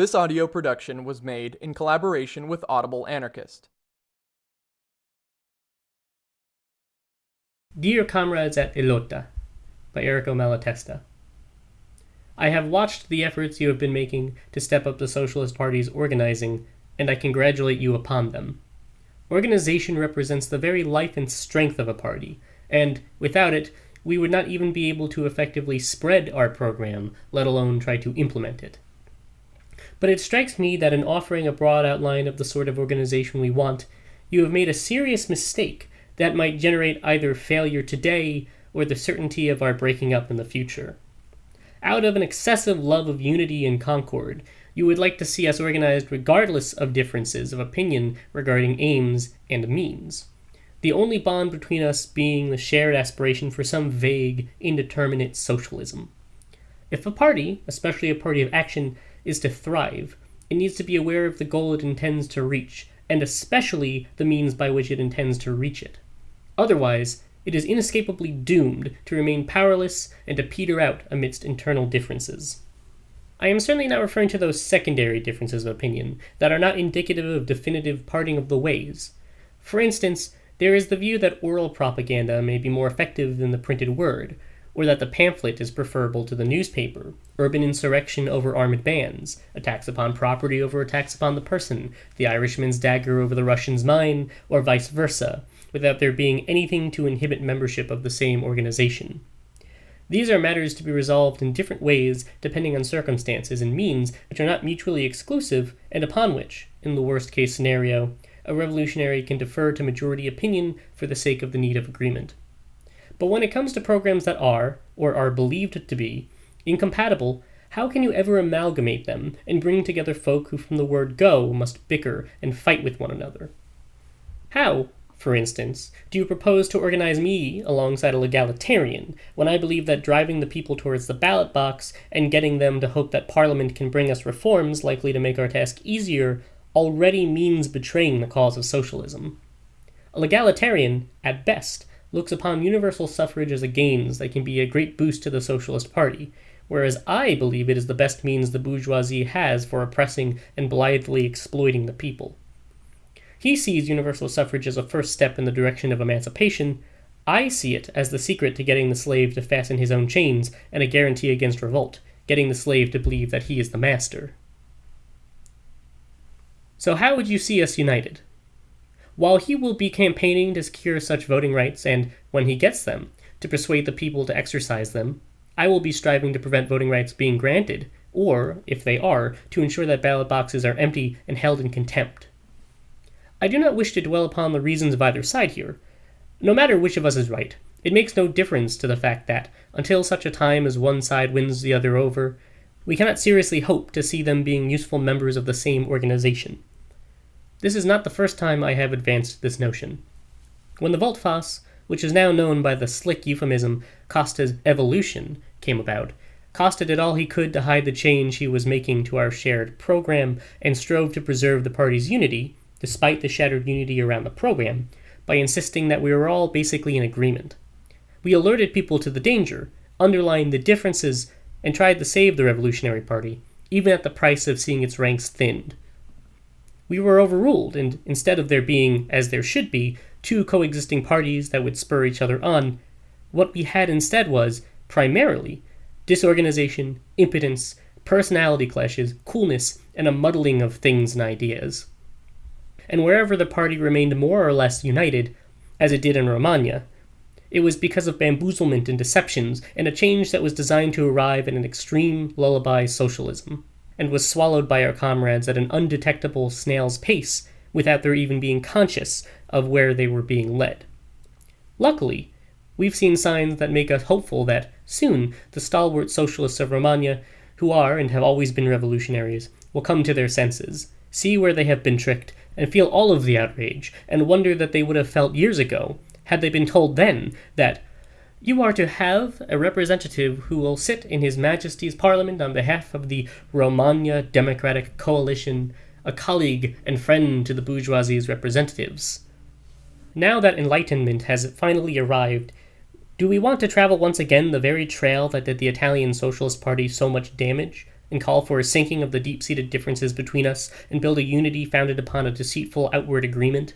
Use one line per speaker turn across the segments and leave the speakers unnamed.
This audio production was made in collaboration with Audible Anarchist.
Dear Comrades at Ilota by Errico Malatesta. I have watched the efforts you have been making to step up the Socialist Party's organizing, and I congratulate you upon them. Organization represents the very life and strength of a party, and, without it, we would not even be able to effectively spread our program, let alone try to implement it. But it strikes me that in offering a broad outline of the sort of organization we want, you have made a serious mistake that might generate either failure today or the certainty of our breaking up in the future. Out of an excessive love of unity and concord, you would like to see us organized regardless of differences of opinion regarding aims and means. The only bond between us being the shared aspiration for some vague, indeterminate socialism. If a party, especially a party of action, is to thrive, it needs to be aware of the goal it intends to reach, and especially the means by which it intends to reach it. Otherwise, it is inescapably doomed to remain powerless and to peter out amidst internal differences. I am certainly not referring to those secondary differences of opinion that are not indicative of definitive parting of the ways. For instance, there is the view that oral propaganda may be more effective than the printed word, or that the pamphlet is preferable to the newspaper, urban insurrection over armed bands, attacks upon property over attacks upon the person, the Irishman's dagger over the Russian's mine, or vice versa, without there being anything to inhibit membership of the same organization. These are matters to be resolved in different ways depending on circumstances and means which are not mutually exclusive and upon which, in the worst case scenario, a revolutionary can defer to majority opinion for the sake of the need of agreement. But when it comes to programs that are, or are believed to be, incompatible, how can you ever amalgamate them and bring together folk who from the word go must bicker and fight with one another? How, for instance, do you propose to organize me alongside a legalitarian when I believe that driving the people towards the ballot box and getting them to hope that Parliament can bring us reforms likely to make our task easier already means betraying the cause of socialism? A legalitarian, at best, looks upon universal suffrage as a gains that can be a great boost to the Socialist Party, whereas I believe it is the best means the bourgeoisie has for oppressing and blithely exploiting the people. He sees universal suffrage as a first step in the direction of emancipation. I see it as the secret to getting the slave to fasten his own chains and a guarantee against revolt, getting the slave to believe that he is the master. So, how would you see us united? While he will be campaigning to secure such voting rights and, when he gets them, to persuade the people to exercise them, I will be striving to prevent voting rights being granted, or, if they are, to ensure that ballot boxes are empty and held in contempt. I do not wish to dwell upon the reasons of either side here. No matter which of us is right, it makes no difference to the fact that, until such a time as one side wins the other over, we cannot seriously hope to see them being useful members of the same organization. This is not the first time I have advanced this notion. When the Volte-Face, which is now known by the slick euphemism Costa's evolution, came about, Costa did all he could to hide the change he was making to our shared program and strove to preserve the party's unity, despite the shattered unity around the program, by insisting that we were all basically in agreement. We alerted people to the danger, underlined the differences, and tried to save the Revolutionary Party, even at the price of seeing its ranks thinned we were overruled, and instead of there being, as there should be, two coexisting parties that would spur each other on, what we had instead was, primarily, disorganization, impotence, personality clashes, coolness, and a muddling of things and ideas. And wherever the party remained more or less united, as it did in Romagna, it was because of bamboozlement and deceptions and a change that was designed to arrive at an extreme lullaby socialism and was swallowed by our comrades at an undetectable snail's pace without their even being conscious of where they were being led. Luckily, we've seen signs that make us hopeful that soon the stalwart socialists of Romagna, who are and have always been revolutionaries, will come to their senses, see where they have been tricked, and feel all of the outrage, and wonder that they would have felt years ago had they been told then that you are to have a representative who will sit in His Majesty's Parliament on behalf of the Romagna Democratic Coalition, a colleague and friend to the bourgeoisie's representatives. Now that enlightenment has finally arrived, do we want to travel once again the very trail that did the Italian Socialist Party so much damage, and call for a sinking of the deep seated differences between us and build a unity founded upon a deceitful outward agreement?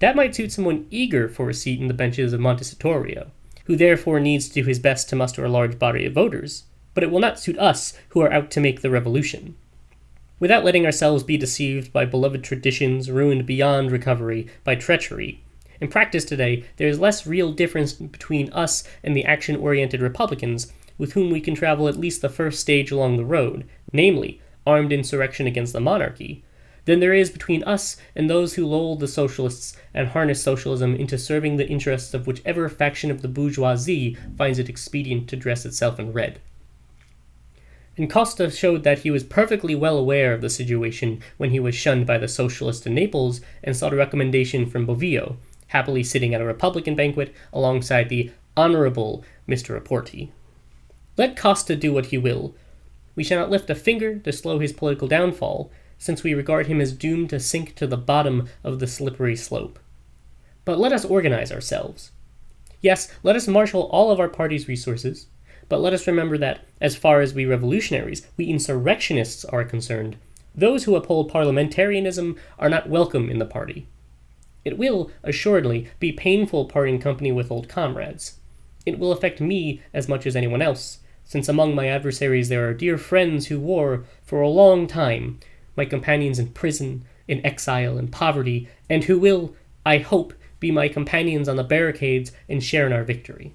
That might suit someone eager for a seat in the benches of Montecitorio, who therefore needs to do his best to muster a large body of voters, but it will not suit us who are out to make the revolution. Without letting ourselves be deceived by beloved traditions ruined beyond recovery by treachery, in practice today, there is less real difference between us and the action oriented Republicans with whom we can travel at least the first stage along the road, namely, armed insurrection against the monarchy, than there is between us and those who lull the socialists and harness socialism into serving the interests of whichever faction of the bourgeoisie finds it expedient to dress itself in red. And Costa showed that he was perfectly well aware of the situation when he was shunned by the socialists in Naples and sought a recommendation from Bovio, happily sitting at a Republican banquet alongside the Honorable Mr. Rapporti. Let Costa do what he will. We shall not lift a finger to slow his political downfall, since we regard him as doomed to sink to the bottom of the slippery slope. But let us organize ourselves. Yes, let us marshal all of our party's resources, but let us remember that, as far as we revolutionaries, we insurrectionists are concerned, those who uphold parliamentarianism are not welcome in the party. It will, assuredly, be painful parting company with old comrades. It will affect me as much as anyone else, since among my adversaries there are dear friends who wore, for a long time, my companions in prison, in exile, in poverty, and who will, I hope, be my companions on the barricades and share in our victory.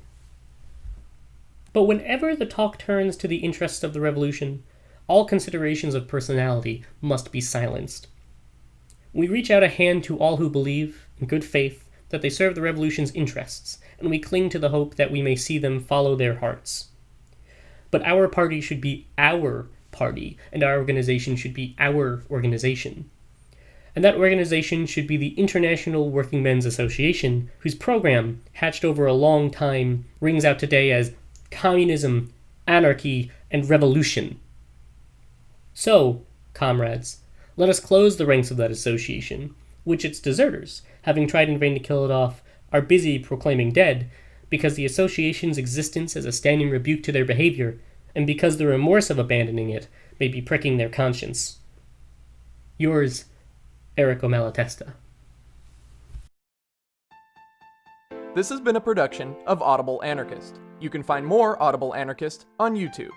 But whenever the talk turns to the interests of the revolution, all considerations of personality must be silenced. We reach out a hand to all who believe, in good faith, that they serve the revolution's interests, and we cling to the hope that we may see them follow their hearts. But our party should be our party, and our organization should be our organization. And that organization should be the International Working Men's Association, whose program, hatched over a long time, rings out today as communism, anarchy, and revolution. So, comrades, let us close the ranks of that association, which its deserters, having tried in vain to kill it off, are busy proclaiming dead, because the association's existence is a standing rebuke to their behavior and because the remorse of abandoning it may be pricking their conscience. Yours, Errico Malatesta.
This has been a production of Audible Anarchist. You can find more Audible Anarchist on YouTube.